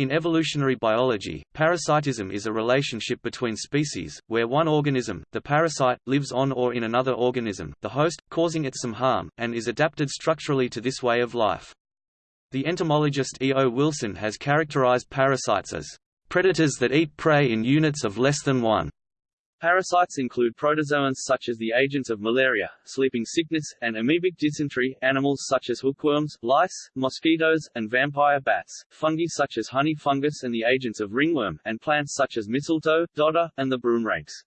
In evolutionary biology, parasitism is a relationship between species, where one organism, the parasite, lives on or in another organism, the host, causing it some harm, and is adapted structurally to this way of life. The entomologist E. O. Wilson has characterized parasites as predators that eat prey in units of less than one. Parasites include protozoans such as the agents of malaria, sleeping sickness, and amoebic dysentery, animals such as hookworms, lice, mosquitoes, and vampire bats, fungi such as honey fungus and the agents of ringworm, and plants such as mistletoe, dodder, and the broomrapes.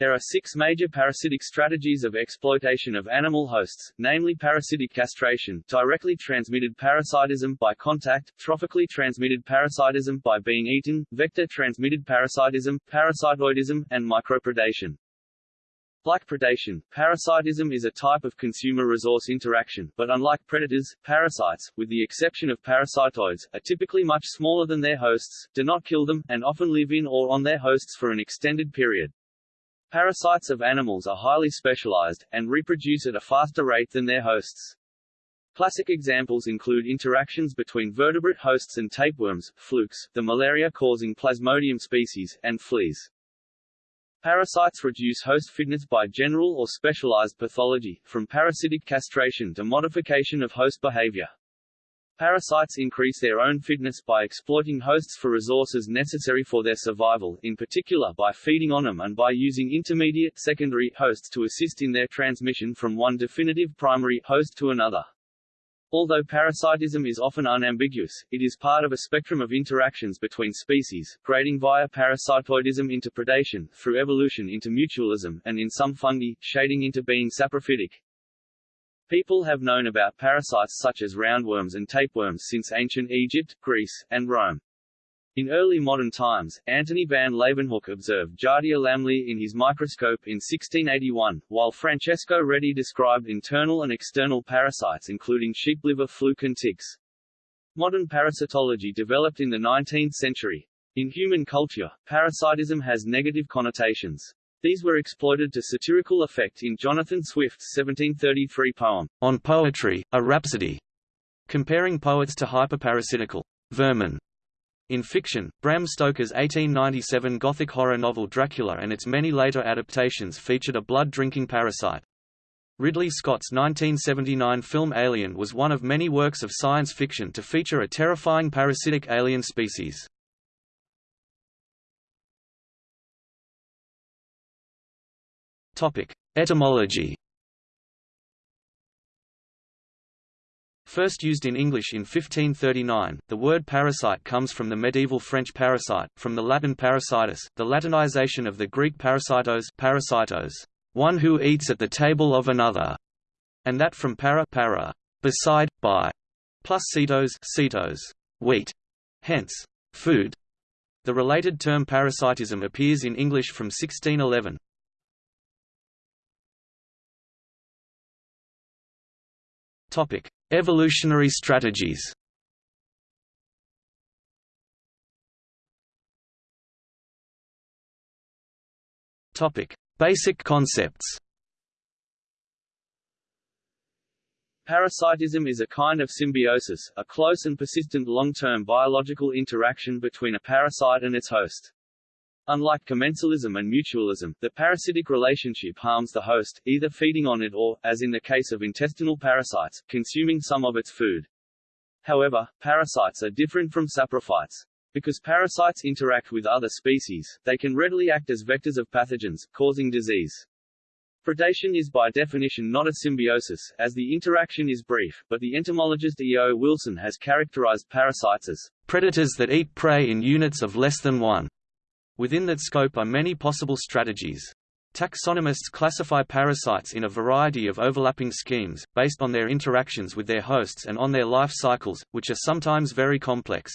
There are six major parasitic strategies of exploitation of animal hosts, namely parasitic castration, directly transmitted parasitism by contact, trophically transmitted parasitism by being eaten, vector-transmitted parasitism, parasitoidism, and micropredation. Like predation, parasitism is a type of consumer resource interaction, but unlike predators, parasites, with the exception of parasitoids, are typically much smaller than their hosts, do not kill them, and often live in or on their hosts for an extended period. Parasites of animals are highly specialized, and reproduce at a faster rate than their hosts. Classic examples include interactions between vertebrate hosts and tapeworms, flukes, the malaria-causing Plasmodium species, and fleas. Parasites reduce host fitness by general or specialized pathology, from parasitic castration to modification of host behavior. Parasites increase their own fitness by exploiting hosts for resources necessary for their survival, in particular by feeding on them and by using intermediate secondary hosts to assist in their transmission from one definitive primary host to another. Although parasitism is often unambiguous, it is part of a spectrum of interactions between species, grading via parasitoidism into predation, through evolution into mutualism, and in some fungi, shading into being saprophytic. People have known about parasites such as roundworms and tapeworms since ancient Egypt, Greece, and Rome. In early modern times, Antony van Leeuwenhoek observed Giardia lamblia in his microscope in 1681, while Francesco Redi described internal and external parasites including sheep liver fluke and ticks. Modern parasitology developed in the 19th century. In human culture, parasitism has negative connotations. These were exploited to satirical effect in Jonathan Swift's 1733 poem, On Poetry, a Rhapsody, comparing poets to hyperparasitical vermin. In fiction, Bram Stoker's 1897 Gothic horror novel Dracula and its many later adaptations featured a blood-drinking parasite. Ridley Scott's 1979 film Alien was one of many works of science fiction to feature a terrifying parasitic alien species. Etymology. First used in English in 1539, the word parasite comes from the medieval French parasite, from the Latin parasitus, the Latinization of the Greek parasitos, parasitos, one who eats at the table of another, and that from para, para beside, by, plus sitos, sitos, wheat, hence, food. The related term parasitism appears in English from 1611. Topic: Evolutionary strategies. Topic: Basic concepts. Parasitism is a kind of symbiosis, a close and persistent long-term biological interaction between a parasite and its host. Unlike commensalism and mutualism, the parasitic relationship harms the host, either feeding on it or, as in the case of intestinal parasites, consuming some of its food. However, parasites are different from saprophytes. Because parasites interact with other species, they can readily act as vectors of pathogens, causing disease. Predation is by definition not a symbiosis, as the interaction is brief, but the entomologist E. O. Wilson has characterized parasites as predators that eat prey in units of less than one. Within that scope are many possible strategies. Taxonomists classify parasites in a variety of overlapping schemes, based on their interactions with their hosts and on their life cycles, which are sometimes very complex.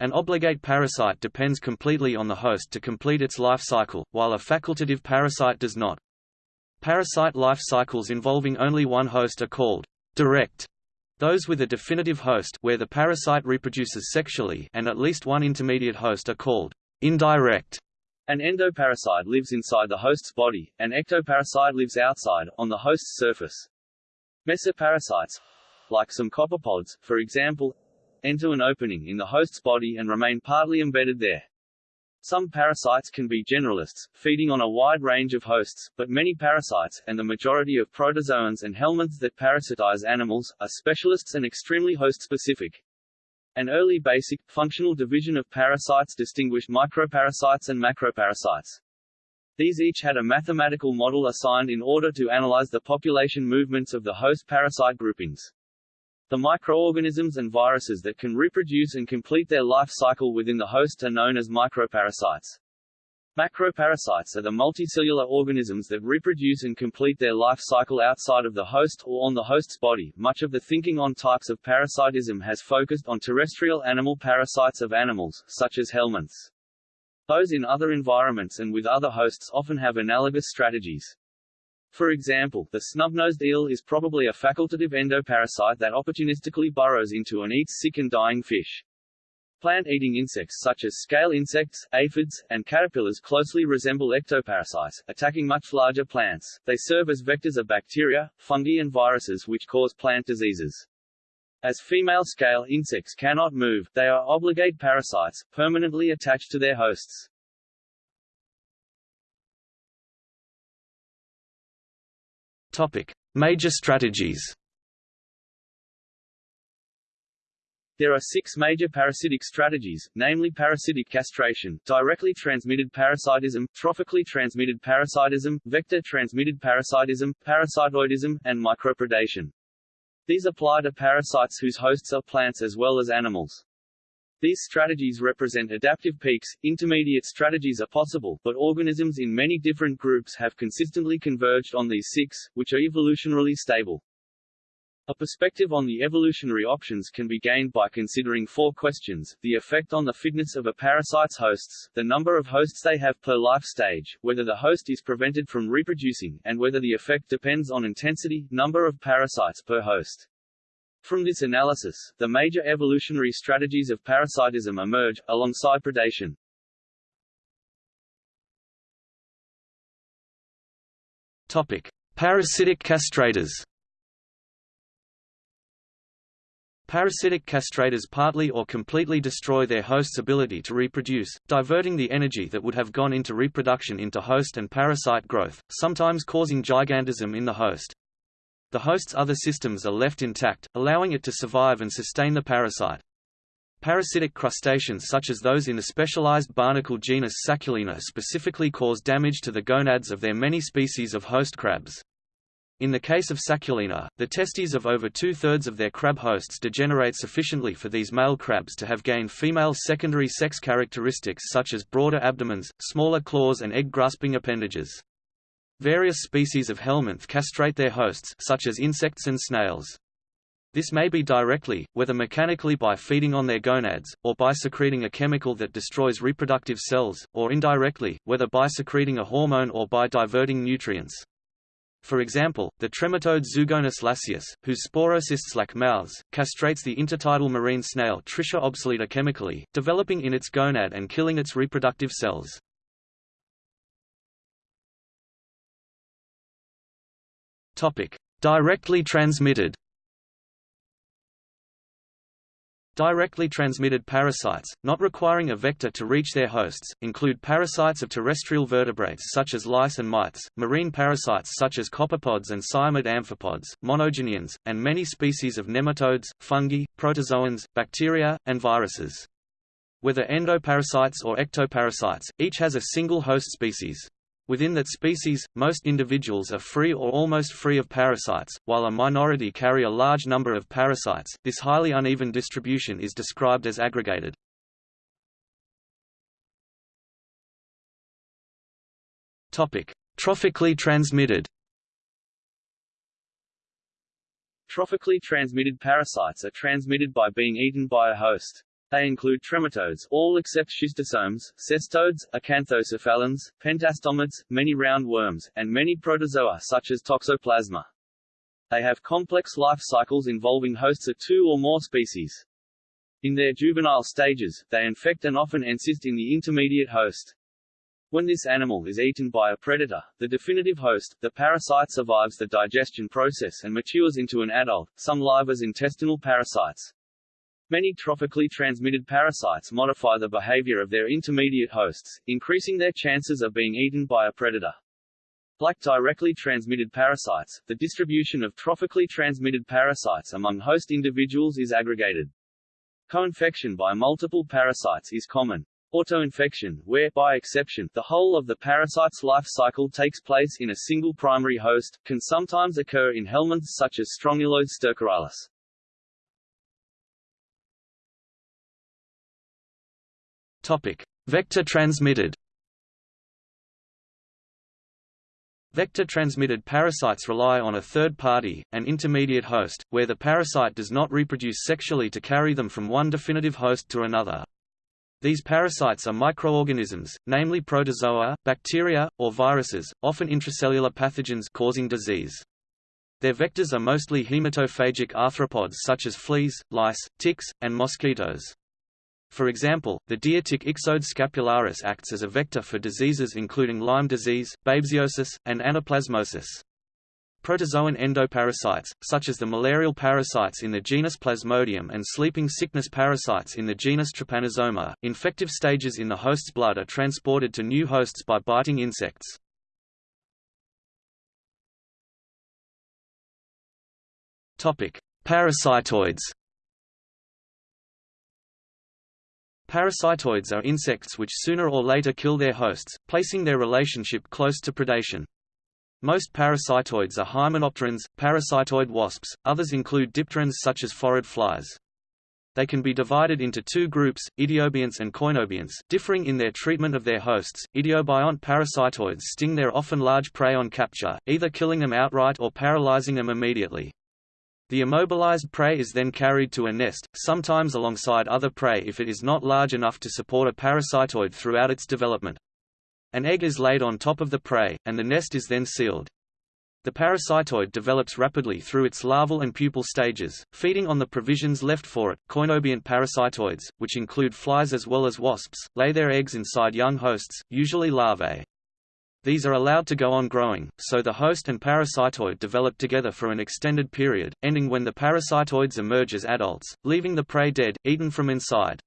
An obligate parasite depends completely on the host to complete its life cycle, while a facultative parasite does not. Parasite life cycles involving only one host are called direct. Those with a definitive host where the parasite reproduces sexually and at least one intermediate host are called Indirect. An endoparasite lives inside the host's body, an ectoparasite lives outside, on the host's surface. Mesoparasites, like some copepods, for example, enter an opening in the host's body and remain partly embedded there. Some parasites can be generalists, feeding on a wide range of hosts, but many parasites, and the majority of protozoans and helminths that parasitize animals, are specialists and extremely host-specific. An early basic, functional division of parasites distinguished microparasites and macroparasites. These each had a mathematical model assigned in order to analyze the population movements of the host parasite groupings. The microorganisms and viruses that can reproduce and complete their life cycle within the host are known as microparasites. Macroparasites are the multicellular organisms that reproduce and complete their life cycle outside of the host or on the host's body. Much of the thinking on types of parasitism has focused on terrestrial animal parasites of animals, such as helminths. Those in other environments and with other hosts often have analogous strategies. For example, the snub-nosed eel is probably a facultative endoparasite that opportunistically burrows into and eats sick and dying fish. Plant-eating insects such as scale insects, aphids, and caterpillars closely resemble ectoparasites, attacking much larger plants. They serve as vectors of bacteria, fungi and viruses which cause plant diseases. As female scale insects cannot move, they are obligate parasites, permanently attached to their hosts. Topic: Major strategies. There are six major parasitic strategies, namely parasitic castration, directly transmitted parasitism, trophically transmitted parasitism, vector-transmitted parasitism, parasitoidism, and micropredation. These apply to parasites whose hosts are plants as well as animals. These strategies represent adaptive peaks. Intermediate strategies are possible, but organisms in many different groups have consistently converged on these six, which are evolutionarily stable. A perspective on the evolutionary options can be gained by considering four questions, the effect on the fitness of a parasite's hosts, the number of hosts they have per life stage, whether the host is prevented from reproducing, and whether the effect depends on intensity, number of parasites per host. From this analysis, the major evolutionary strategies of parasitism emerge, alongside predation. Topic. Parasitic castrators Parasitic castrators partly or completely destroy their host's ability to reproduce, diverting the energy that would have gone into reproduction into host and parasite growth, sometimes causing gigantism in the host. The host's other systems are left intact, allowing it to survive and sustain the parasite. Parasitic crustaceans such as those in the specialized barnacle genus Sacculina specifically cause damage to the gonads of their many species of host crabs. In the case of Sacculina, the testes of over two-thirds of their crab hosts degenerate sufficiently for these male crabs to have gained female secondary sex characteristics such as broader abdomens, smaller claws and egg-grasping appendages. Various species of helminth castrate their hosts such as insects and snails. This may be directly, whether mechanically by feeding on their gonads, or by secreting a chemical that destroys reproductive cells, or indirectly, whether by secreting a hormone or by diverting nutrients. For example, the trematode Zoogonus lasius, whose sporocysts lack mouths, castrates the intertidal marine snail Tritia obsoleta chemically, developing in its gonad and killing its reproductive cells. Directly transmitted. Directly transmitted parasites, not requiring a vector to reach their hosts, include parasites of terrestrial vertebrates such as lice and mites, marine parasites such as copepods and cyamid amphipods, monogeneans, and many species of nematodes, fungi, protozoans, bacteria, and viruses. Whether endoparasites or ectoparasites, each has a single host species. Within that species, most individuals are free or almost free of parasites, while a minority carry a large number of parasites. This highly uneven distribution is described as aggregated. Topic: Trophically transmitted. Trophically transmitted parasites are transmitted by being eaten by a host. They include trematodes all except schistosomes, cestodes, acanthocephalans, pentastomids, many roundworms, and many protozoa such as toxoplasma. They have complex life cycles involving hosts of two or more species. In their juvenile stages, they infect and often encysted in the intermediate host. When this animal is eaten by a predator, the definitive host, the parasite survives the digestion process and matures into an adult, some live as intestinal parasites. Many trophically transmitted parasites modify the behavior of their intermediate hosts, increasing their chances of being eaten by a predator. Like directly transmitted parasites, the distribution of trophically transmitted parasites among host individuals is aggregated. Co-infection by multiple parasites is common. Autoinfection, where, by exception, the whole of the parasite's life cycle takes place in a single primary host, can sometimes occur in helminths such as Strongyloides stercoralis. Topic: Vector transmitted. Vector-transmitted parasites rely on a third party, an intermediate host, where the parasite does not reproduce sexually to carry them from one definitive host to another. These parasites are microorganisms, namely protozoa, bacteria, or viruses, often intracellular pathogens causing disease. Their vectors are mostly hematophagic arthropods such as fleas, lice, ticks, and mosquitoes. For example, the deer tick Ixodes scapularis acts as a vector for diseases including Lyme disease, babesiosis, and anaplasmosis. Protozoan endoparasites, such as the malarial parasites in the genus Plasmodium and sleeping sickness parasites in the genus Trypanosoma, infective stages in the host's blood are transported to new hosts by biting insects. Parasitoids Parasitoids are insects which sooner or later kill their hosts, placing their relationship close to predation. Most parasitoids are hymenopterans, parasitoid wasps, others include dipterans such as phorid flies. They can be divided into two groups, idiobionts and koinobionts, differing in their treatment of their hosts. Idiobiont parasitoids sting their often large prey on capture, either killing them outright or paralyzing them immediately. The immobilized prey is then carried to a nest, sometimes alongside other prey if it is not large enough to support a parasitoid throughout its development. An egg is laid on top of the prey, and the nest is then sealed. The parasitoid develops rapidly through its larval and pupal stages, feeding on the provisions left for it. Koinobiont parasitoids, which include flies as well as wasps, lay their eggs inside young hosts, usually larvae. These are allowed to go on growing, so the host and parasitoid develop together for an extended period, ending when the parasitoids emerge as adults, leaving the prey dead, eaten from inside.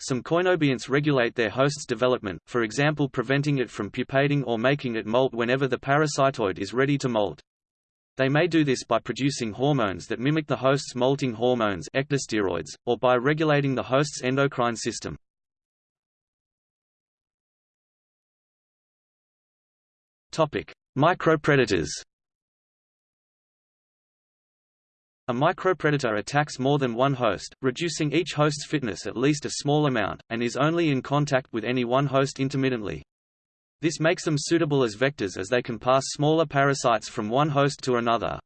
Some koinobionts regulate their host's development, for example preventing it from pupating or making it molt whenever the parasitoid is ready to molt. They may do this by producing hormones that mimic the host's molting hormones or by regulating the host's endocrine system. Topic: Micropredators. A micropredator attacks more than one host, reducing each host's fitness at least a small amount, and is only in contact with any one host intermittently. This makes them suitable as vectors as they can pass smaller parasites from one host to another.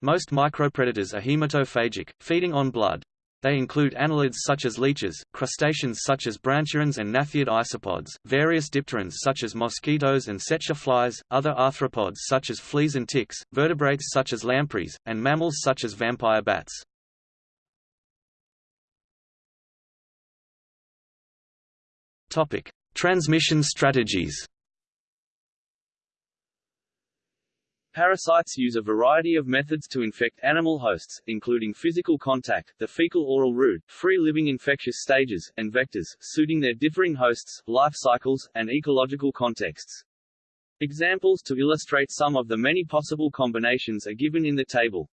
Most micropredators are hematophagic, feeding on blood. They include annelids such as leeches, crustaceans such as branchiurans and gnathiid isopods, various dipterans such as mosquitoes and tsetse flies, other arthropods such as fleas and ticks, vertebrates such as lampreys, and mammals such as vampire bats. Transmission strategies Parasites use a variety of methods to infect animal hosts, including physical contact, the fecal-oral route, free-living infectious stages, and vectors, suiting their differing hosts, life cycles, and ecological contexts. Examples to illustrate some of the many possible combinations are given in the table.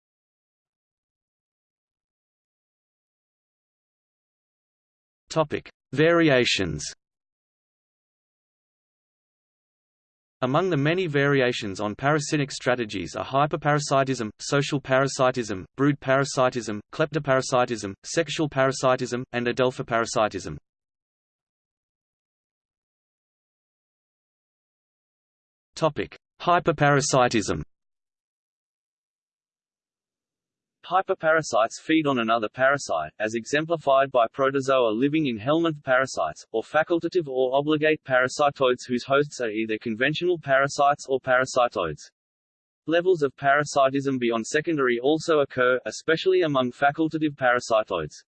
Topic: Variations Among the many variations on parasitic strategies are hyperparasitism, social parasitism, brood parasitism, kleptoparasitism, sexual parasitism, and adelphoparasitism. Hyperparasitism. Hyperparasites feed on another parasite, as exemplified by protozoa living in helminth parasites, or facultative or obligate parasitoids whose hosts are either conventional parasites or parasitoids. Levels of parasitism beyond secondary also occur, especially among facultative parasitoids.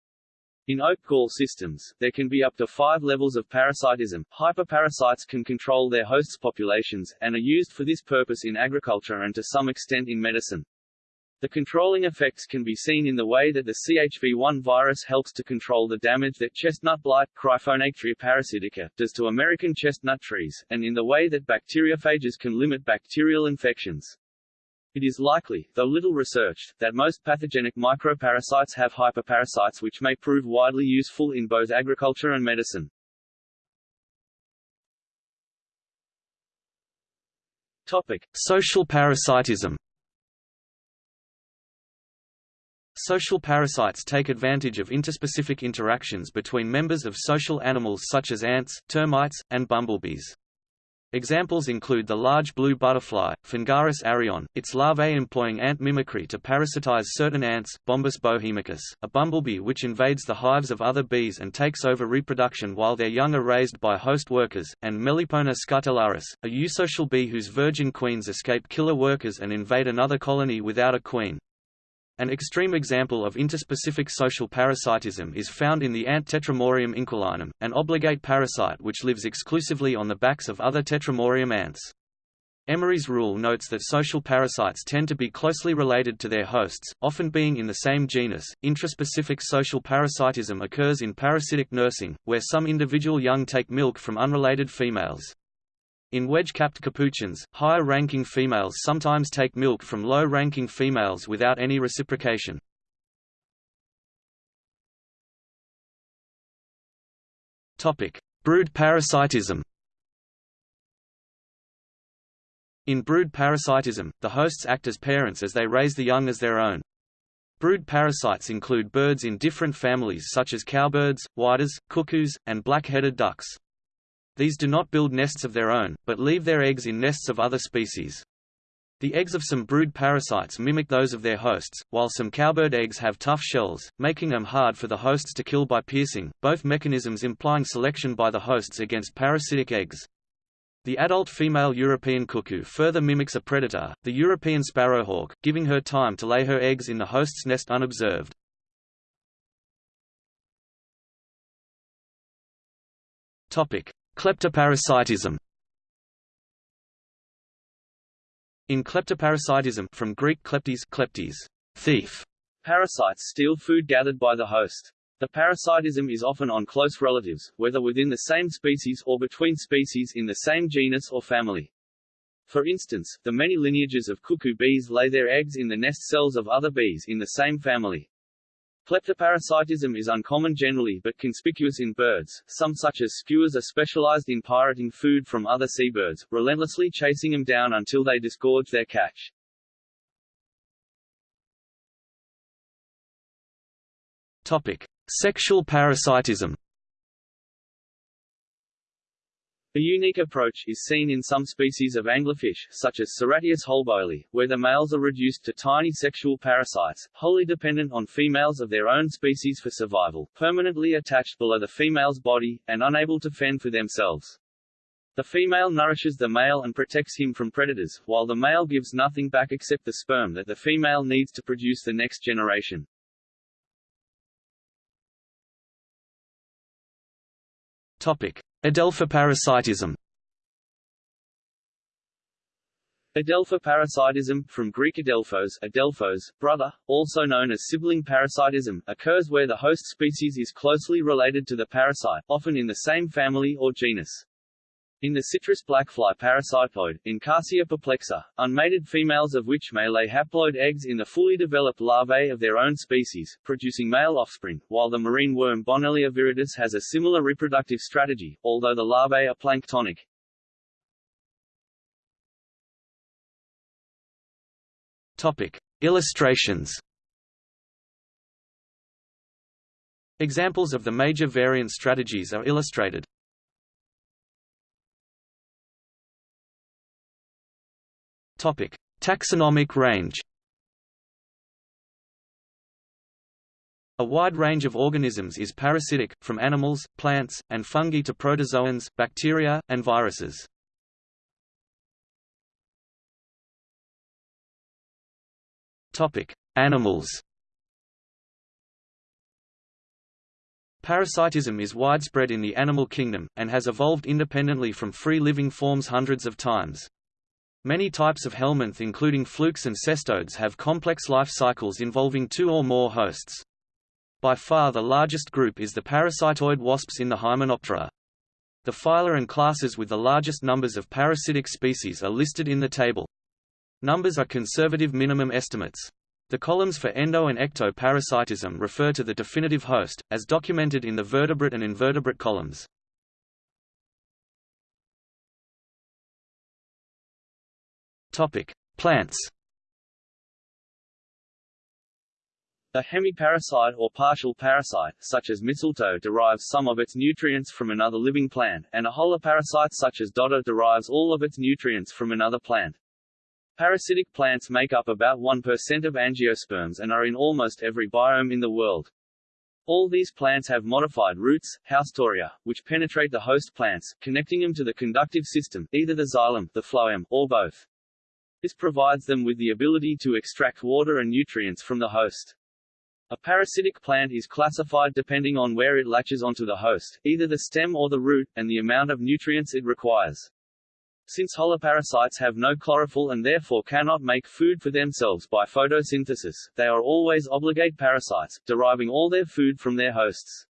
In oak gall systems, there can be up to five levels of parasitism. Hyperparasites can control their hosts' populations, and are used for this purpose in agriculture and to some extent in medicine. The controlling effects can be seen in the way that the CHV1 virus helps to control the damage that chestnut blight Cryphonectria parasitica does to American chestnut trees, and in the way that bacteriophages can limit bacterial infections. It is likely, though little researched, that most pathogenic microparasites have hyperparasites which may prove widely useful in both agriculture and medicine. Topic: Social parasitism. Social parasites take advantage of interspecific interactions between members of social animals such as ants, termites, and bumblebees. Examples include the large blue butterfly, Phengaris arion, its larvae employing ant mimicry to parasitize certain ants, Bombus bohemicus, a bumblebee which invades the hives of other bees and takes over reproduction while their young are raised by host workers, and Melipona scutellaris, a eusocial bee whose virgin queens escape killer workers and invade another colony without a queen. An extreme example of interspecific social parasitism is found in the ant Tetramorium inquilinum, an obligate parasite which lives exclusively on the backs of other Tetramorium ants. Emery's rule notes that social parasites tend to be closely related to their hosts, often being in the same genus. Intraspecific social parasitism occurs in parasitic nursing, where some individual young take milk from unrelated females. In wedge-capped capuchins, higher-ranking females sometimes take milk from low-ranking females without any reciprocation. Brood parasitism In brood parasitism, the hosts act as parents as they raise the young as their own. Brood parasites include birds in different families such as cowbirds, whydahs, cuckoos, and black-headed ducks. These do not build nests of their own, but leave their eggs in nests of other species. The eggs of some brood parasites mimic those of their hosts, while some cowbird eggs have tough shells, making them hard for the hosts to kill by piercing, both mechanisms implying selection by the hosts against parasitic eggs. The adult female European cuckoo further mimics a predator, the European sparrowhawk, giving her time to lay her eggs in the host's nest unobserved. Kleptoparasitism In kleptoparasitism from Greek kleptes, kleptes thief, parasites steal food gathered by the host. The parasitism is often on close relatives, whether within the same species or between species in the same genus or family. For instance, the many lineages of cuckoo bees lay their eggs in the nest cells of other bees in the same family. Kleptoparasitism is uncommon generally but conspicuous in birds, some such as skuas are specialized in pirating food from other seabirds, relentlessly chasing them down until they disgorge their catch. Topic. Sexual parasitism A unique approach is seen in some species of anglerfish, such as Ceratias holboelli, where the males are reduced to tiny sexual parasites, wholly dependent on females of their own species for survival, permanently attached below the female's body, and unable to fend for themselves. The female nourishes the male and protects him from predators, while the male gives nothing back except the sperm that the female needs to produce the next generation. Topic. Adelphoparasitism Adelphoparasitism, from Greek adelphos, adelphos, brother, also known as sibling parasitism, occurs where the host species is closely related to the parasite, often in the same family or genus. In the citrus blackfly parasitoid, Encarsia perplexa, unmated females of which may lay haploid eggs in the fully developed larvae of their own species, producing male offspring, while the marine worm Bonellia viridis has a similar reproductive strategy, although the larvae are planktonic. Topic. Illustrations Examples of the major variant strategies are illustrated. Topic: Taxonomic range. A wide range of organisms is parasitic, from animals, plants, and fungi to protozoans, bacteria, and viruses. Topic: Animals. Parasitism is widespread in the animal kingdom, and has evolved independently from free living forms hundreds of times. Many types of helminth including flukes and cestodes have complex life cycles involving two or more hosts. By far the largest group is the parasitoid wasps in the Hymenoptera. The phyla and classes with the largest numbers of parasitic species are listed in the table. Numbers are conservative minimum estimates. The columns for endo and ectoparasitism refer to the definitive host, as documented in the vertebrate and invertebrate columns. Topic: Plants. A hemiparasite or partial parasite, such as mistletoe derives some of its nutrients from another living plant, and a holoparasite such as dodder derives all of its nutrients from another plant. Parasitic plants make up about 1% of angiosperms and are in almost every biome in the world. All these plants have modified roots, haustoria, which penetrate the host plants, connecting them to the conductive system, either the xylem, the phloem, or both. This provides them with the ability to extract water and nutrients from the host. A parasitic plant is classified depending on where it latches onto the host, either the stem or the root, and the amount of nutrients it requires. Since holoparasites have no chlorophyll and therefore cannot make food for themselves by photosynthesis, they are always obligate parasites, deriving all their food from their hosts.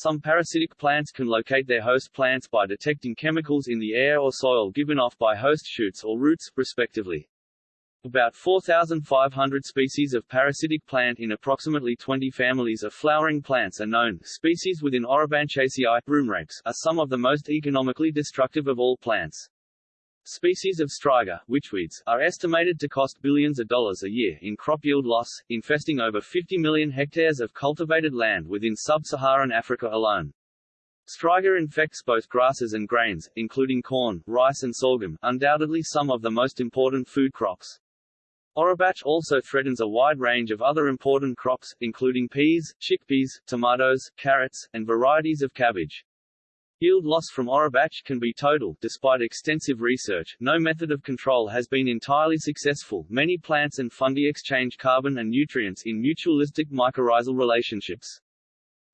Some parasitic plants can locate their host plants by detecting chemicals in the air or soil given off by host shoots or roots, respectively. About 4,500 species of parasitic plant in approximately 20 families of flowering plants are known. Species within Orobanchaceae are some of the most economically destructive of all plants. Species of striga witchweeds, are estimated to cost billions of dollars a year in crop yield loss, infesting over 50 million hectares of cultivated land within sub-Saharan Africa alone. Striga infects both grasses and grains, including corn, rice and sorghum, undoubtedly some of the most important food crops. Orobanche also threatens a wide range of other important crops, including peas, chickpeas, tomatoes, carrots, and varieties of cabbage. Yield loss from Orobanche can be total. Despite extensive research, no method of control has been entirely successful. Many plants and fungi exchange carbon and nutrients in mutualistic mycorrhizal relationships.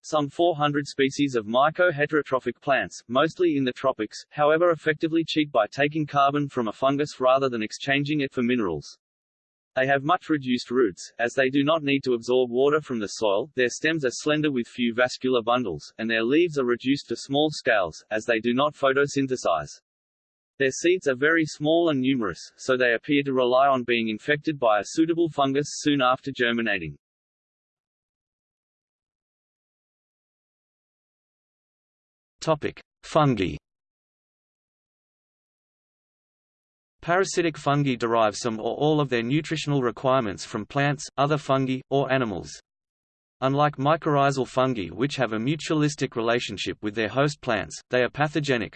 Some 400 species of myco-heterotrophic plants, mostly in the tropics, however effectively cheat by taking carbon from a fungus rather than exchanging it for minerals. They have much reduced roots, as they do not need to absorb water from the soil, their stems are slender with few vascular bundles, and their leaves are reduced to small scales, as they do not photosynthesize. Their seeds are very small and numerous, so they appear to rely on being infected by a suitable fungus soon after germinating. Topic: Fungi. Parasitic fungi derive some or all of their nutritional requirements from plants, other fungi, or animals. Unlike mycorrhizal fungi which have a mutualistic relationship with their host plants, they are pathogenic.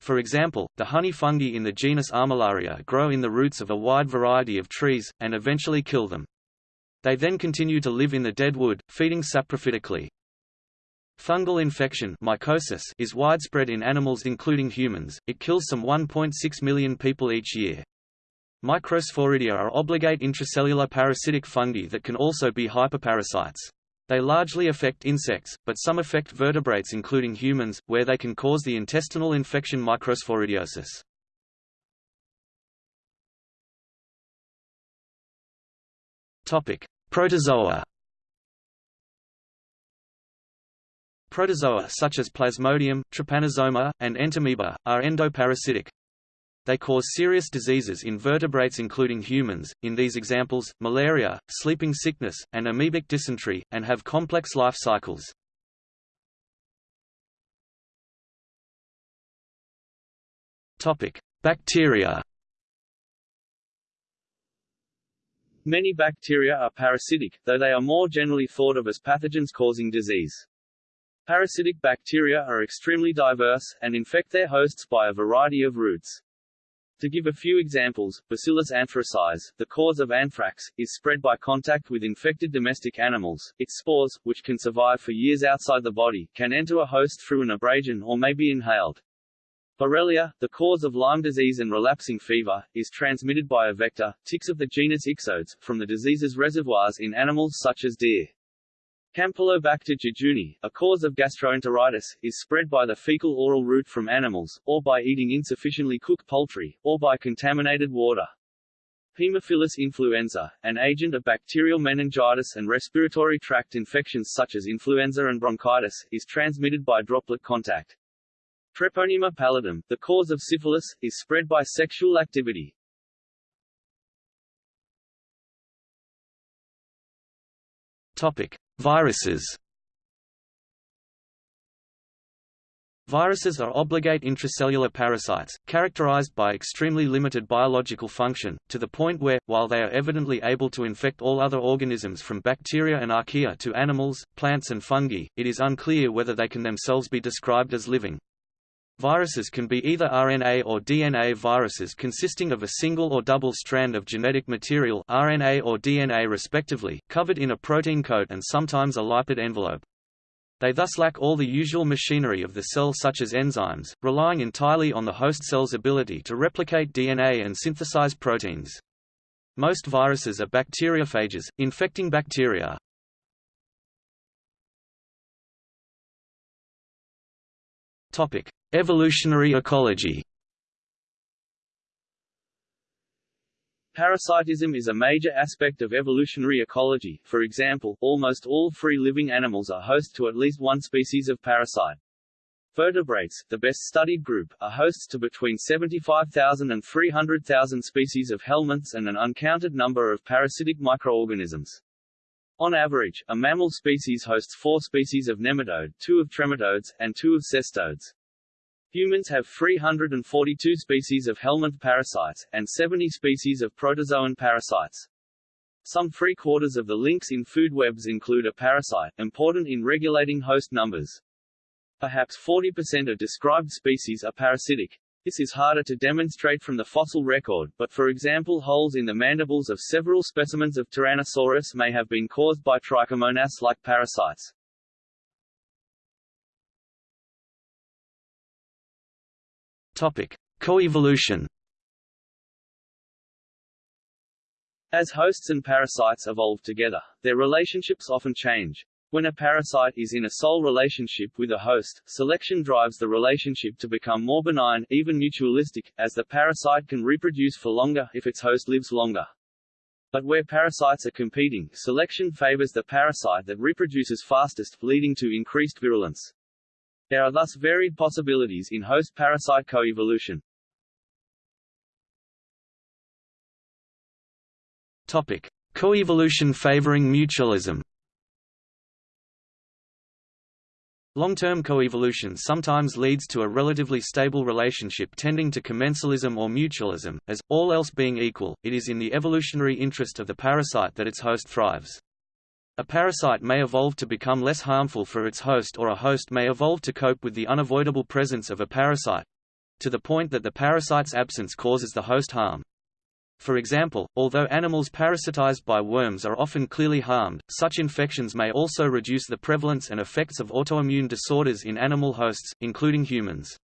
For example, the honey fungi in the genus Armillaria grow in the roots of a wide variety of trees, and eventually kill them. They then continue to live in the dead wood, feeding saprophytically. Fungal infection mycosis is widespread in animals including humans, it kills some 1.6 million people each year. Microsporidia are obligate intracellular parasitic fungi that can also be hyperparasites. They largely affect insects, but some affect vertebrates including humans, where they can cause the intestinal infection microsporidiosis. Protozoa Protozoa such as Plasmodium, Trypanosoma, and Entamoeba, are endoparasitic. They cause serious diseases in vertebrates including humans, in these examples, malaria, sleeping sickness, and amoebic dysentery, and have complex life cycles. Bacteria Many bacteria are parasitic, though they are more generally thought of as pathogens causing disease. Parasitic bacteria are extremely diverse, and infect their hosts by a variety of routes. To give a few examples, Bacillus anthracis, the cause of anthrax, is spread by contact with infected domestic animals. Its spores, which can survive for years outside the body, can enter a host through an abrasion or may be inhaled. Borrelia, the cause of Lyme disease and relapsing fever, is transmitted by a vector, ticks of the genus Ixodes, from the disease's reservoirs in animals such as deer. Campylobacter jejuni, a cause of gastroenteritis, is spread by the fecal-oral route from animals, or by eating insufficiently cooked poultry, or by contaminated water. Haemophilus influenza, an agent of bacterial meningitis and respiratory tract infections such as influenza and bronchitis, is transmitted by droplet contact. Treponema pallidum, the cause of syphilis, is spread by sexual activity. Topic: Viruses. Viruses are obligate intracellular parasites, characterized by extremely limited biological function, to the point where, while they are evidently able to infect all other organisms from bacteria and archaea to animals, plants and fungi, it is unclear whether they can themselves be described as living. Viruses can be either RNA or DNA viruses consisting of a single or double strand of genetic material RNA or DNA respectively, covered in a protein coat and sometimes a lipid envelope. They thus lack all the usual machinery of the cell such as enzymes, relying entirely on the host cell's ability to replicate DNA and synthesize proteins. Most viruses are bacteriophages, infecting bacteria. Topic: Evolutionary ecology. Parasitism is a major aspect of evolutionary ecology, for example, almost all free-living animals are host to at least one species of parasite. Vertebrates, the best studied group, are hosts to between 75,000 and 300,000 species of helminths and an uncounted number of parasitic microorganisms. On average, a mammal species hosts four species of nematode, two of trematodes, and two of cestodes. Humans have 342 species of helminth parasites, and 70 species of protozoan parasites. Some three-quarters of the links in food webs include a parasite, important in regulating host numbers. Perhaps 40% of described species are parasitic. This is harder to demonstrate from the fossil record, but for example holes in the mandibles of several specimens of Tyrannosaurus may have been caused by trichomonas-like parasites. Topic: Coevolution. As hosts and parasites evolve together, their relationships often change. When a parasite is in a sole relationship with a host, selection drives the relationship to become more benign, even mutualistic, as the parasite can reproduce for longer if its host lives longer. But where parasites are competing, selection favors the parasite that reproduces fastest, leading to increased virulence. There are thus varied possibilities in host-parasite coevolution. Topic: Coevolution favoring mutualism. Long-term coevolution sometimes leads to a relatively stable relationship tending to commensalism or mutualism, as, all else being equal, it is in the evolutionary interest of the parasite that its host thrives. A parasite may evolve to become less harmful for its host or a host may evolve to cope with the unavoidable presence of a parasite—to the point that the parasite's absence causes the host harm. For example, although animals parasitized by worms are often clearly harmed, such infections may also reduce the prevalence and effects of autoimmune disorders in animal hosts, including humans.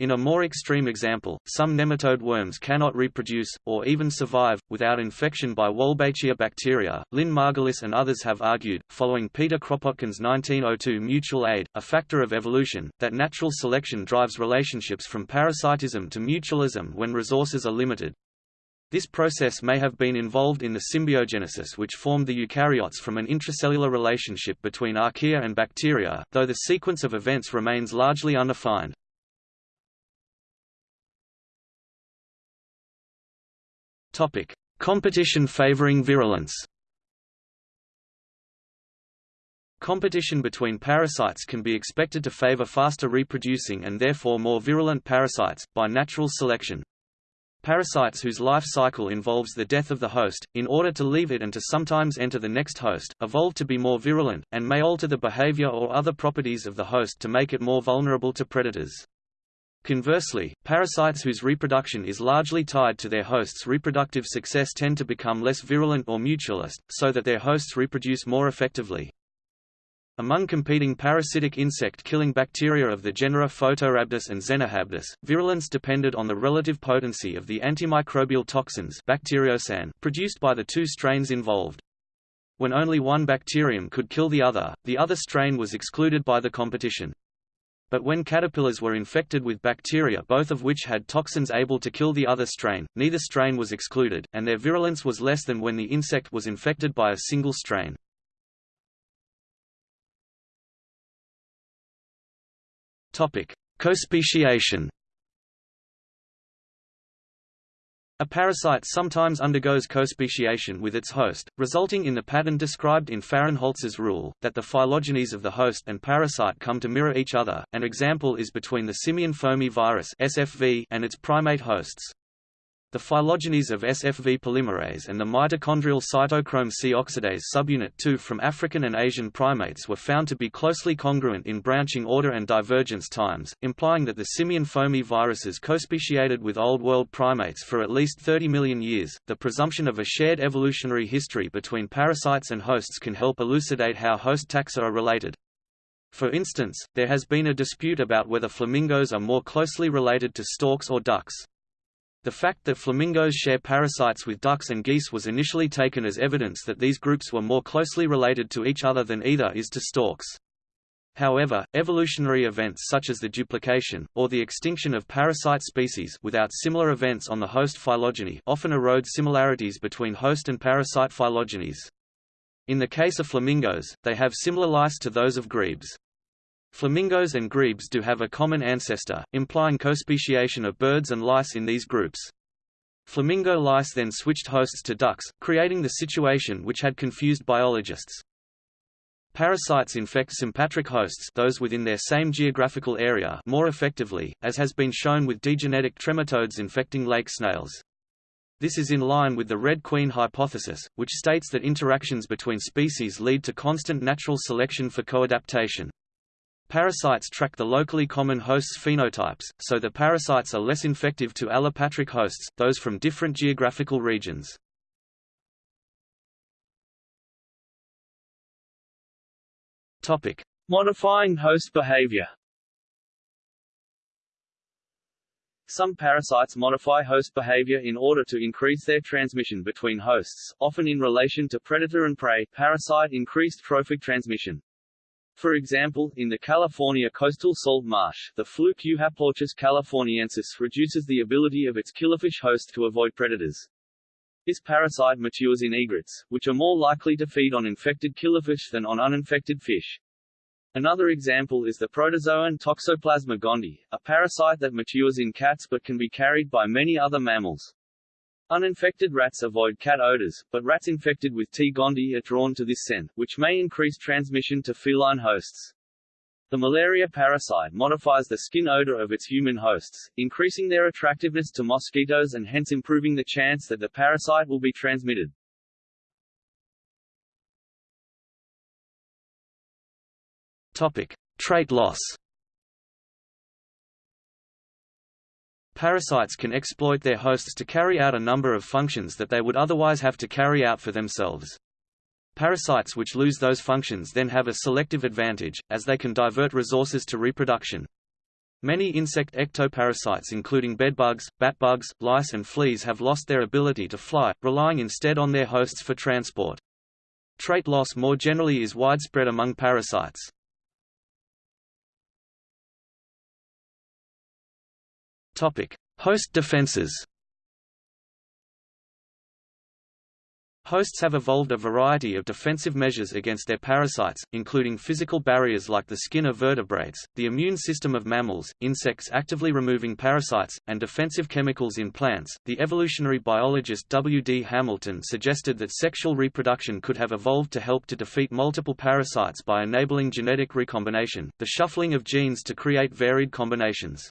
In a more extreme example, some nematode worms cannot reproduce, or even survive, without infection by Wolbachia bacteria. Lynn Margulis and others have argued, following Peter Kropotkin's 1902 mutual aid, a factor of evolution, that natural selection drives relationships from parasitism to mutualism when resources are limited. This process may have been involved in the symbiogenesis which formed the eukaryotes from an intracellular relationship between archaea and bacteria, though the sequence of events remains largely undefined. Topic: Competition favoring virulence. Competition between parasites can be expected to favor faster reproducing and therefore more virulent parasites, by natural selection. Parasites whose life cycle involves the death of the host, in order to leave it and to sometimes enter the next host, evolve to be more virulent, and may alter the behavior or other properties of the host to make it more vulnerable to predators. Conversely, parasites whose reproduction is largely tied to their host's reproductive success tend to become less virulent or mutualist, so that their hosts reproduce more effectively. Among competing parasitic insect-killing bacteria of the genera Photorhabdus and Xenorhabdus, virulence depended on the relative potency of the antimicrobial toxins produced by the two strains involved. When only one bacterium could kill the other, the other strain was excluded by the competition. But when caterpillars were infected with bacteria both of which had toxins able to kill the other strain, neither strain was excluded, and their virulence was less than when the insect was infected by a single strain. Co-speciation A parasite sometimes undergoes co-speciation with its host, resulting in the pattern described in Fahrenholz's rule, that the phylogenies of the host and parasite come to mirror each other. An example is between the simian foamy virus (SFV) and its primate hosts. The phylogenies of SFV polymerase and the mitochondrial cytochrome C oxidase subunit 2 from African and Asian primates were found to be closely congruent in branching order and divergence times, implying that the simian foamy viruses co-speciated with Old World primates for at least 30 million years. The presumption of a shared evolutionary history between parasites and hosts can help elucidate how host taxa are related. For instance, there has been a dispute about whether flamingos are more closely related to storks or ducks. The fact that flamingos share parasites with ducks and geese was initially taken as evidence that these groups were more closely related to each other than either is to storks. However, evolutionary events such as the duplication, or the extinction of parasite species without similar events on the host phylogeny often erode similarities between host and parasite phylogenies. In the case of flamingos, they have similar lice to those of grebes. Flamingos and grebes do have a common ancestor, implying co-speciation of birds and lice in these groups. Flamingo lice then switched hosts to ducks, creating the situation which had confused biologists. Parasites infect sympatric hosts those within their same geographical area more effectively, as has been shown with digenetic trematodes infecting lake snails. This is in line with the Red Queen hypothesis, which states that interactions between species lead to constant natural selection for coadaptation. Parasites track the locally common hosts' phenotypes, so the parasites are less infective to allopatric hosts, those from different geographical regions. Topic: Modifying host behavior. Some parasites modify host behavior in order to increase their transmission between hosts, often in relation to predator and prey. Parasite increased trophic transmission. For example, in the California coastal salt marsh, the fluke Euhaplorchus californiensis reduces the ability of its killifish host to avoid predators. This parasite matures in egrets, which are more likely to feed on infected killifish than on uninfected fish. Another example is the protozoan Toxoplasma gondii, a parasite that matures in cats but can be carried by many other mammals. Uninfected rats avoid cat odors, but rats infected with T. gondii are drawn to this scent, which may increase transmission to feline hosts. The malaria parasite modifies the skin odor of its human hosts, increasing their attractiveness to mosquitoes and hence improving the chance that the parasite will be transmitted. Topic: Trait loss. Parasites can exploit their hosts to carry out a number of functions that they would otherwise have to carry out for themselves. Parasites which lose those functions then have a selective advantage, as they can divert resources to reproduction. Many insect ectoparasites including bedbugs, batbugs, lice and fleas have lost their ability to fly, relying instead on their hosts for transport. Trait loss more generally is widespread among parasites. Topic: Host defenses. Hosts have evolved a variety of defensive measures against their parasites, including physical barriers like the skin of vertebrates, the immune system of mammals, insects actively removing parasites, and defensive chemicals in plants. The evolutionary biologist W. D. Hamilton suggested that sexual reproduction could have evolved to help to defeat multiple parasites by enabling genetic recombination, the shuffling of genes to create varied combinations.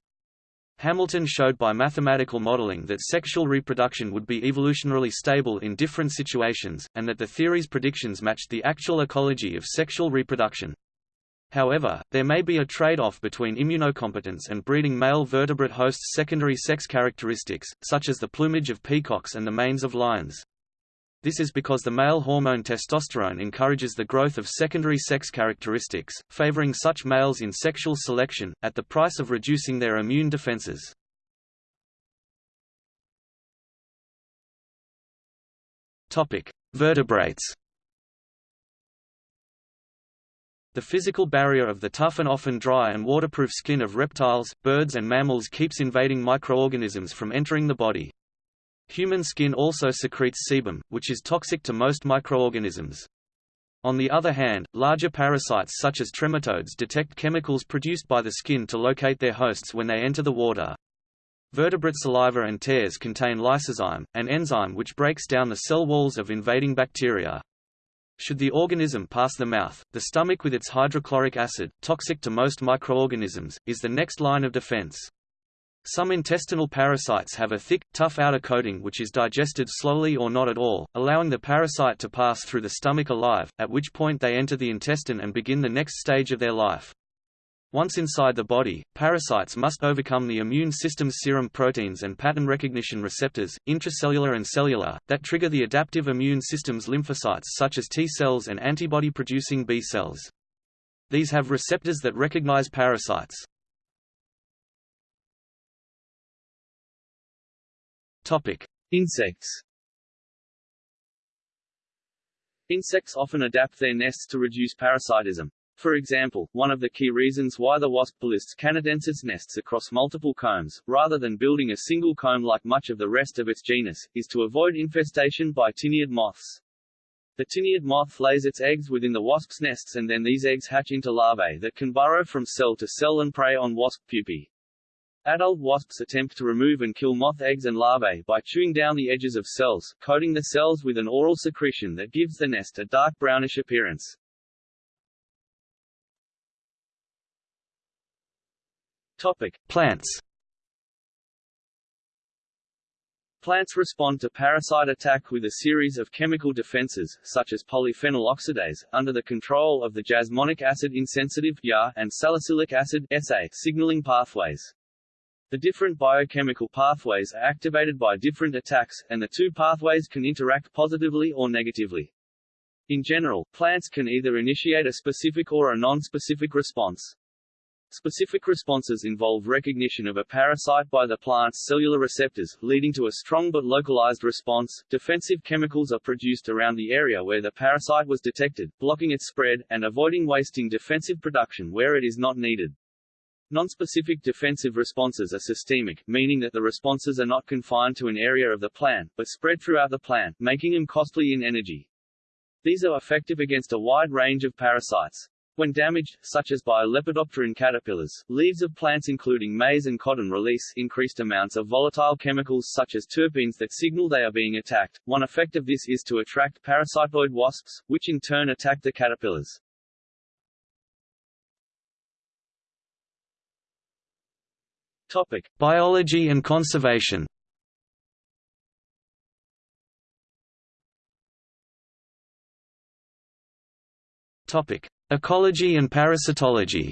Hamilton showed by mathematical modeling that sexual reproduction would be evolutionarily stable in different situations, and that the theory's predictions matched the actual ecology of sexual reproduction. However, there may be a trade-off between immunocompetence and breeding male vertebrate hosts' secondary sex characteristics, such as the plumage of peacocks and the manes of lions. This is because the male hormone testosterone encourages the growth of secondary sex characteristics, favoring such males in sexual selection, at the price of reducing their immune defenses. Vertebrates The physical barrier of the tough and often dry and waterproof skin of reptiles, birds and mammals keeps invading microorganisms from entering the body. Human skin also secretes sebum, which is toxic to most microorganisms. On the other hand, larger parasites such as trematodes detect chemicals produced by the skin to locate their hosts when they enter the water. Vertebrate saliva and tears contain lysozyme, an enzyme which breaks down the cell walls of invading bacteria. Should the organism pass the mouth, the stomach with its hydrochloric acid, toxic to most microorganisms, is the next line of defense. Some intestinal parasites have a thick, tough outer coating which is digested slowly or not at all, allowing the parasite to pass through the stomach alive, at which point they enter the intestine and begin the next stage of their life. Once inside the body, parasites must overcome the immune system's serum proteins and pattern recognition receptors, intracellular and cellular, that trigger the adaptive immune system's lymphocytes such as T cells and antibody-producing B cells. These have receptors that recognize parasites. Insects Insects often adapt their nests to reduce parasitism. For example, one of the key reasons why the wasp Polistes canadensis nests across multiple combs, rather than building a single comb like much of the rest of its genus, is to avoid infestation by tineid moths. The tineid moth lays its eggs within the wasp's nests and then these eggs hatch into larvae that can burrow from cell to cell and prey on wasp pupae. Adult wasps attempt to remove and kill moth eggs and larvae by chewing down the edges of cells, coating the cells with an oral secretion that gives the nest a dark brownish appearance. Topic: Plants. Plants respond to parasite attack with a series of chemical defenses, such as polyphenol oxidase, under the control of the jasmonic acid insensitive and salicylic acid SA signaling pathways. The different biochemical pathways are activated by different attacks, and the two pathways can interact positively or negatively. In general, plants can either initiate a specific or a non-specific response. Specific responses involve recognition of a parasite by the plant's cellular receptors, leading to a strong but localized response. Defensive chemicals are produced around the area where the parasite was detected, blocking its spread, and avoiding wasting defensive production where it is not needed. Nonspecific defensive responses are systemic, meaning that the responses are not confined to an area of the plant, but spread throughout the plant, making them costly in energy. These are effective against a wide range of parasites. When damaged, such as by Lepidopteran caterpillars, leaves of plants including maize and cotton release increased amounts of volatile chemicals such as terpenes that signal they are being attacked. One effect of this is to attract parasitoid wasps, which in turn attack the caterpillars. Topic: Biology and conservation. Topic: Ecology and parasitology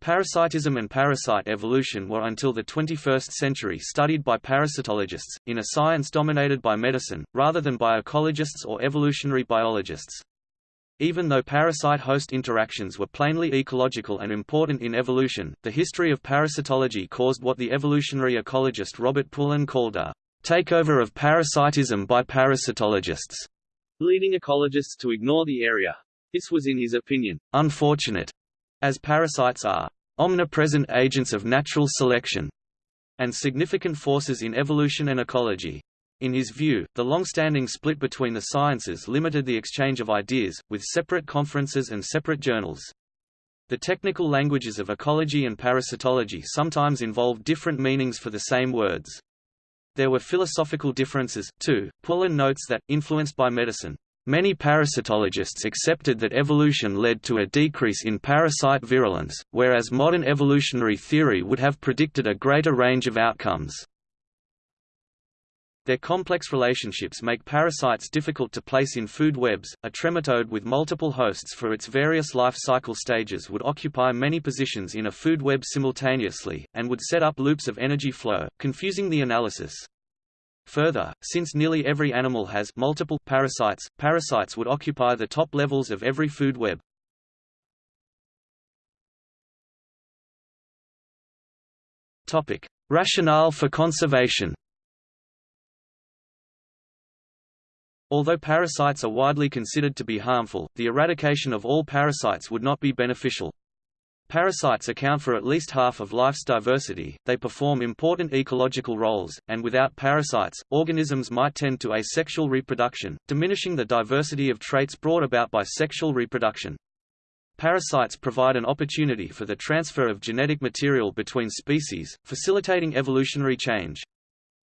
Parasitism and parasite evolution were until the 21st century studied by parasitologists, in a science dominated by medicine, rather than by ecologists or evolutionary biologists. Even though parasite-host interactions were plainly ecological and important in evolution, the history of parasitology caused what the evolutionary ecologist Robert Poulin called a takeover of parasitism by parasitologists leading ecologists to ignore the area. This was in his opinion, unfortunate, as parasites are omnipresent agents of natural selection and significant forces in evolution and ecology. In his view, the long-standing split between the sciences limited the exchange of ideas, with separate conferences and separate journals. The technical languages of ecology and parasitology sometimes involve different meanings for the same words. There were philosophical differences, too. Poulin notes that, influenced by medicine, Many parasitologists accepted that evolution led to a decrease in parasite virulence, whereas modern evolutionary theory would have predicted a greater range of outcomes. Their complex relationships make parasites difficult to place in food webs. A trematode with multiple hosts for its various life cycle stages would occupy many positions in a food web simultaneously, and would set up loops of energy flow, confusing the analysis. Further, since nearly every animal has multiple parasites, parasites would occupy the top levels of every food web. Topic: Rationale for conservation. Although parasites are widely considered to be harmful, the eradication of all parasites would not be beneficial. Parasites account for at least half of life's diversity, they perform important ecological roles, and without parasites, organisms might tend to asexual reproduction, diminishing the diversity of traits brought about by sexual reproduction. Parasites provide an opportunity for the transfer of genetic material between species, facilitating evolutionary change.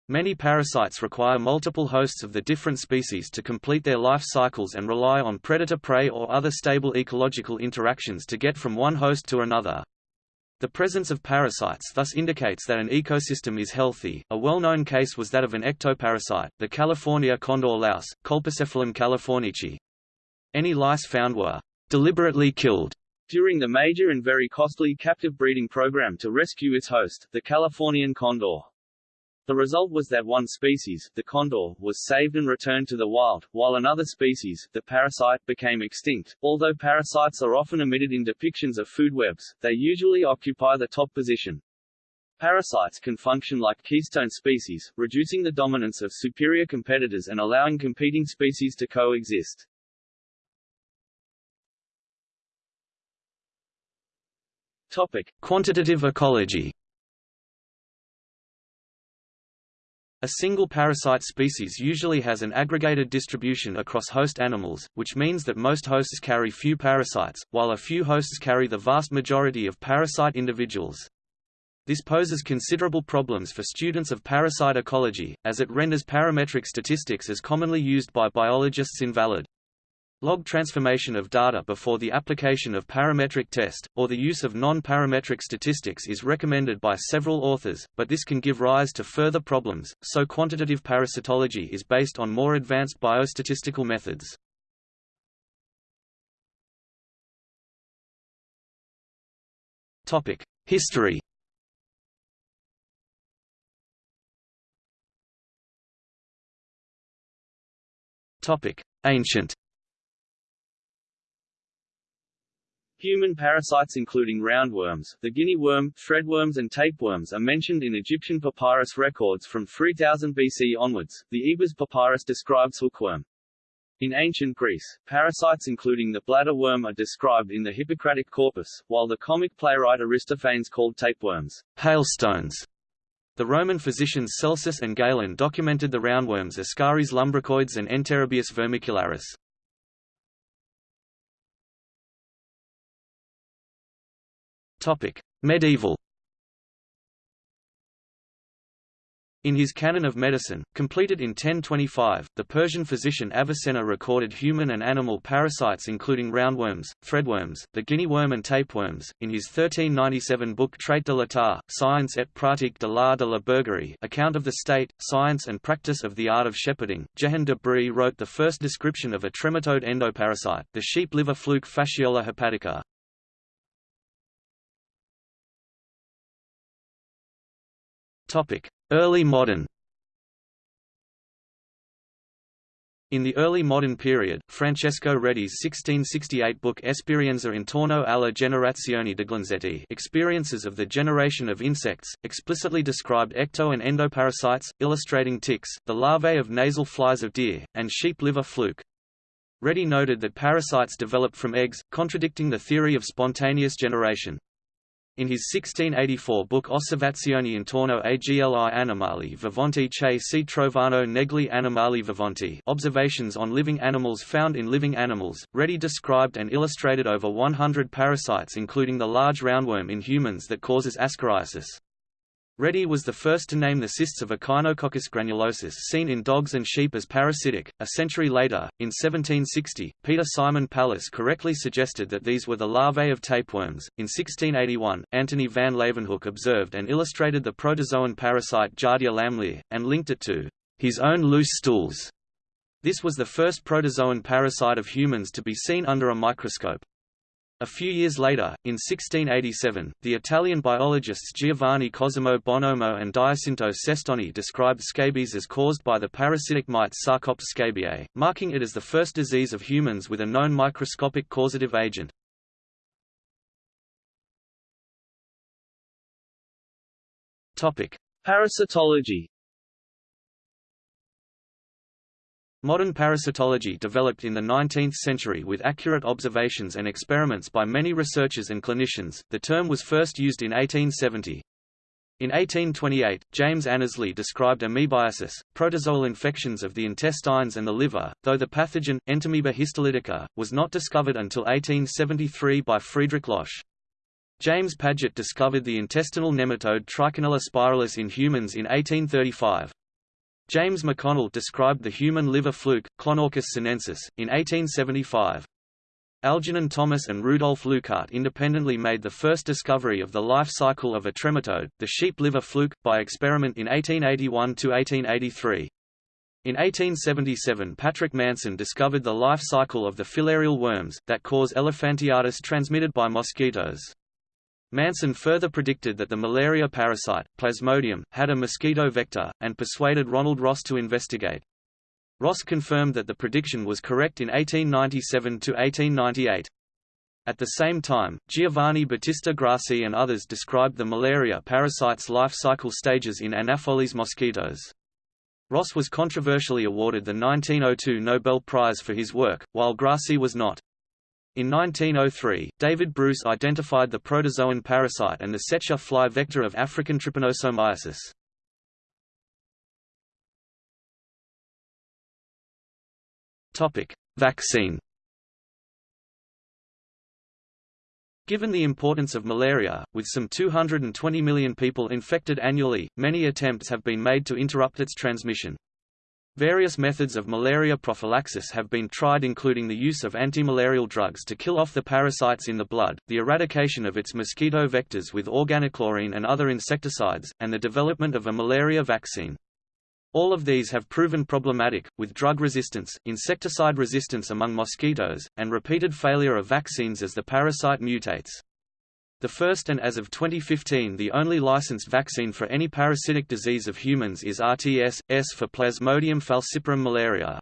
Many parasites require multiple hosts of the different species to complete their life cycles and rely on predator-prey or other stable ecological interactions to get from one host to another. The presence of parasites thus indicates that an ecosystem is healthy. A well-known case was that of an ectoparasite, the California condor louse, Colpocephalum californici. Any lice found were deliberately killed during the major and very costly captive breeding program to rescue its host, the Californian condor. The result was that one species, the condor, was saved and returned to the wild, while another species, the parasite, became extinct. Although parasites are often omitted in depictions of food webs, they usually occupy the top position. Parasites can function like keystone species, reducing the dominance of superior competitors and allowing competing species to coexist. Topic: Quantitative ecology A single parasite species usually has an aggregated distribution across host animals, which means that most hosts carry few parasites, while a few hosts carry the vast majority of parasite individuals. This poses considerable problems for students of parasite ecology, as it renders parametric statistics as commonly used by biologists invalid. Log transformation of data before the application of parametric test, or the use of non-parametric statistics is recommended by several authors, but this can give rise to further problems, so quantitative parasitology is based on more advanced biostatistical methods. History Ancient Human parasites including roundworms, the guinea worm, threadworms and tapeworms are mentioned in Egyptian papyrus records from 3000 BC onwards. The Ebers papyrus describes hookworm. In ancient Greece, parasites including the bladder worm are described in the Hippocratic corpus, while the comic playwright Aristophanes called tapeworms hailstones. The Roman physicians Celsus and Galen documented the roundworms Ascaris lumbricoides and Enterobius vermicularis. Topic: Medieval. In his Canon of Medicine, completed in 1025, the Persian physician Avicenna recorded human and animal parasites including roundworms, threadworms, the guinea worm and tapeworms. In his 1397 book Traite de l'état, Science et pratique de l'art de la bergerie account of the state, science and practice of the art of shepherding, Jehan de Brie wrote the first description of a trematode endoparasite, the sheep liver fluke Fasciola hepatica. Early modern In the early modern period, Francesco Redi's 1668 book Esperienza intorno alla generazione degli insetti Experiences of the Generation of Insects, explicitly described ecto and endoparasites, illustrating ticks, the larvae of nasal flies of deer, and sheep liver fluke. Redi noted that parasites developed from eggs, contradicting the theory of spontaneous generation. In his 1684 book Osservazioni intorno agli animali viventi che si trovano negli animali viventi Observations on living animals found in living animals, Redi described and illustrated over 100 parasites including the large roundworm in humans that causes ascariasis. Redi was the first to name the cysts of Echinococcus granulosus seen in dogs and sheep as parasitic. A century later, in 1760, Peter Simon Pallas correctly suggested that these were the larvae of tapeworms. In 1681, Antony van Leeuwenhoek observed and illustrated the protozoan parasite Giardia lamblia, and linked it to his own loose stools. This was the first protozoan parasite of humans to be seen under a microscope. A few years later, in 1687, the Italian biologists Giovanni Cosimo Bonomo and Giacinto Cestoni described scabies as caused by the parasitic mite Sarcoptes scabiei, marking it as the first disease of humans with a known microscopic causative agent. Parasitology Modern parasitology developed in the 19th century with accurate observations and experiments by many researchers and clinicians. The term was first used in 1870. In 1828, James Annesley described amoebiasis, protozoal infections of the intestines and the liver, though the pathogen, Entamoeba histolytica, was not discovered until 1873 by Friedrich Losch. James Paget discovered the intestinal nematode Trichinella spiralis in humans in 1835. James McConnell described the human liver fluke, Clonorchis sinensis, in 1875. Algernon Thomas and Rudolf Leuckart independently made the first discovery of the life cycle of a trematode, the sheep liver fluke, by experiment in 1881–1883. In 1877 Patrick Manson discovered the life cycle of the filarial worms, that cause elephantiasis transmitted by mosquitoes. Manson further predicted that the malaria parasite, Plasmodium, had a mosquito vector, and persuaded Ronald Ross to investigate. Ross confirmed that the prediction was correct in 1897–1898. At the same time, Giovanni Battista Grassi and others described the malaria parasite's life cycle stages in Anopheles mosquitoes. Ross was controversially awarded the 1902 Nobel Prize for his work, while Grassi was not. In 1903, David Bruce identified the protozoan parasite and the Tsetse fly vector of African trypanosomiasis. Topic: Vaccine. Given the importance of malaria, with some 220 million people infected annually, many attempts have been made to interrupt its transmission. Various methods of malaria prophylaxis have been tried including the use of antimalarial drugs to kill off the parasites in the blood, the eradication of its mosquito vectors with organochlorine and other insecticides, and the development of a malaria vaccine. All of these have proven problematic, with drug resistance, insecticide resistance among mosquitoes, and repeated failure of vaccines as the parasite mutates. The first and as of 2015 the only licensed vaccine for any parasitic disease of humans is RTS-S for Plasmodium falciparum malaria.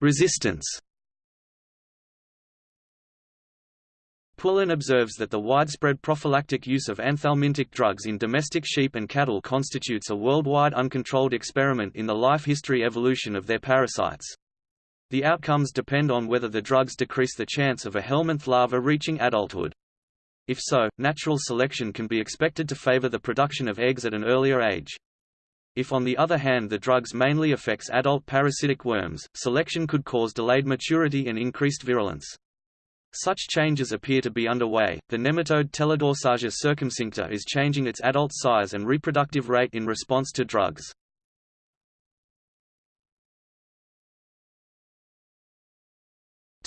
Resistance. Poulin observes that the widespread prophylactic use of anthelmintic drugs in domestic sheep and cattle constitutes a worldwide uncontrolled experiment in the life history evolution of their parasites. The outcomes depend on whether the drugs decrease the chance of a helminth larva reaching adulthood. If so, natural selection can be expected to favor the production of eggs at an earlier age. If on the other hand the drugs mainly affects adult parasitic worms, selection could cause delayed maturity and increased virulence. Such changes appear to be underway. The nematode Teledorsagia circumcincta is changing its adult size and reproductive rate in response to drugs.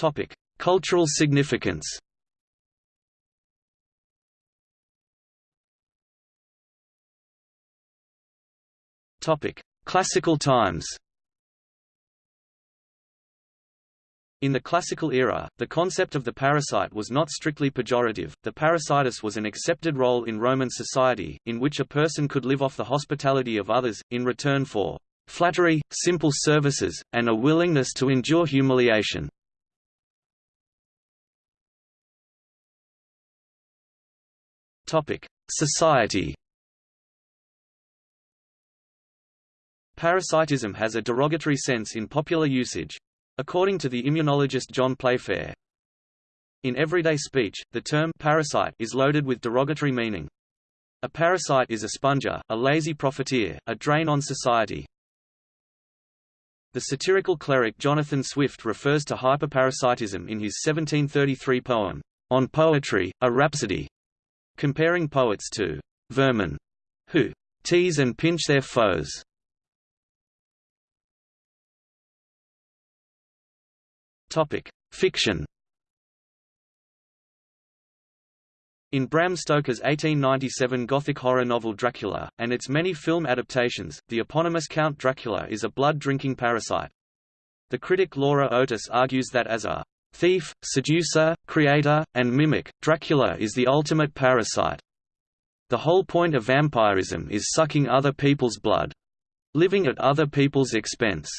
Topic: Cultural significance. Topic: Classical times. In the classical era, the concept of the parasite was not strictly pejorative. The parasitus was an accepted role in Roman society, in which a person could live off the hospitality of others, in return for flattery, simple services, and a willingness to endure humiliation. Society. Parasitism has a derogatory sense in popular usage. According to the immunologist John Playfair, in everyday speech, the term parasite is loaded with derogatory meaning. A parasite is a sponger, a lazy profiteer, a drain on society. The satirical cleric Jonathan Swift refers to hyperparasitism in his 1733 poem, On Poetry, a Rhapsody, comparing poets to vermin who tease and pinch their foes. Topic: Fiction. In Bram Stoker's 1897 Gothic horror novel Dracula, and its many film adaptations, the eponymous Count Dracula is a blood-drinking parasite. The critic Laura Otis argues that as a Thief, seducer, creator, and mimic, Dracula is the ultimate parasite. The whole point of vampirism is sucking other people's blood. Living at other people's expense.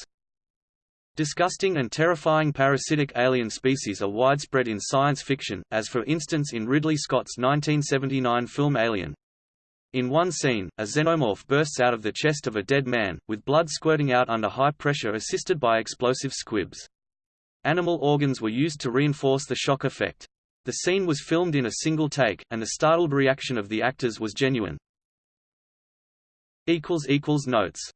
Disgusting and terrifying parasitic alien species are widespread in science fiction, as for instance in Ridley Scott's 1979 film Alien. In one scene, a xenomorph bursts out of the chest of a dead man, with blood squirting out under high pressure assisted by explosive squibs. Animal organs were used to reinforce the shock effect. The scene was filmed in a single take, and the startled reaction of the actors was genuine. Notes